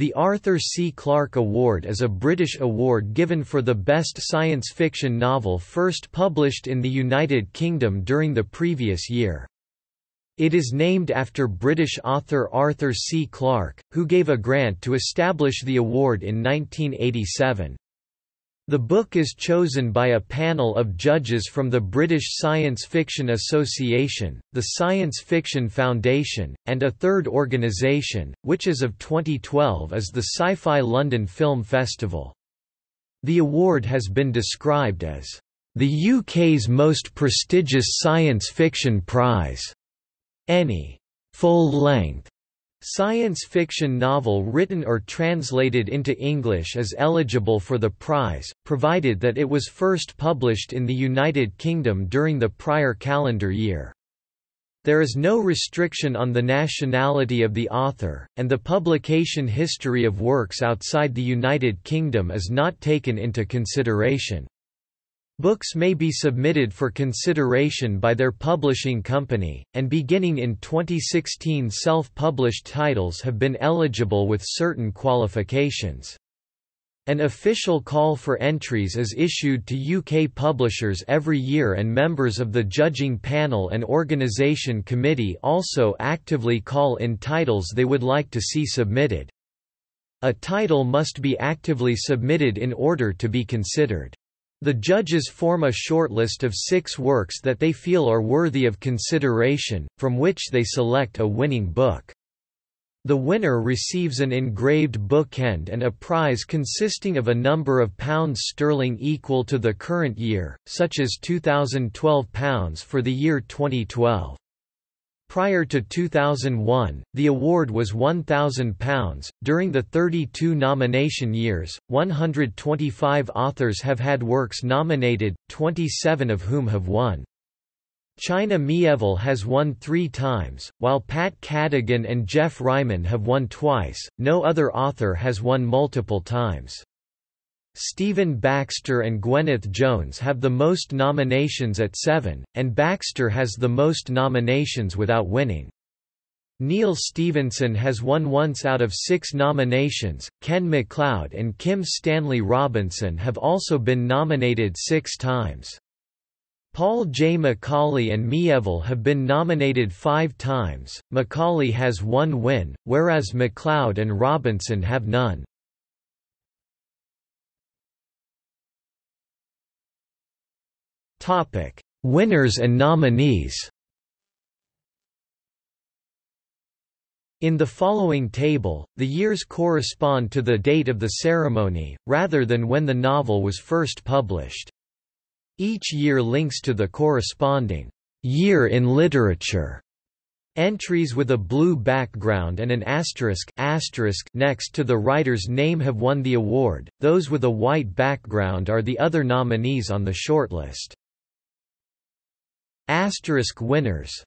The Arthur C. Clarke Award is a British award given for the best science fiction novel first published in the United Kingdom during the previous year. It is named after British author Arthur C. Clarke, who gave a grant to establish the award in 1987. The book is chosen by a panel of judges from the British Science Fiction Association, the Science Fiction Foundation, and a third organisation, which as of 2012 is the Sci-Fi London Film Festival. The award has been described as the UK's most prestigious science fiction prize. Any full-length Science fiction novel written or translated into English is eligible for the prize, provided that it was first published in the United Kingdom during the prior calendar year. There is no restriction on the nationality of the author, and the publication history of works outside the United Kingdom is not taken into consideration. Books may be submitted for consideration by their publishing company, and beginning in 2016 self-published titles have been eligible with certain qualifications. An official call for entries is issued to UK publishers every year and members of the judging panel and organisation committee also actively call in titles they would like to see submitted. A title must be actively submitted in order to be considered. The judges form a shortlist of six works that they feel are worthy of consideration, from which they select a winning book. The winner receives an engraved bookend and a prize consisting of a number of pounds sterling equal to the current year, such as £2012 for the year 2012. Prior to 2001, the award was £1,000. During the 32 nomination years, 125 authors have had works nominated, 27 of whom have won. China Miéville has won three times, while Pat Cadigan and Geoff Ryman have won twice, no other author has won multiple times. Stephen Baxter and Gwyneth Jones have the most nominations at seven, and Baxter has the most nominations without winning. Neal Stephenson has won once out of six nominations, Ken MacLeod and Kim Stanley Robinson have also been nominated six times. Paul J. McAuley and Miéville have been nominated five times, McAuley has one win, whereas MacLeod and Robinson have none. Topic: Winners and nominees. In the following table, the years correspond to the date of the ceremony, rather than when the novel was first published. Each year links to the corresponding year in literature. Entries with a blue background and an asterisk, asterisk next to the writer's name have won the award, those with a white background are the other nominees on the shortlist. Asterisk winners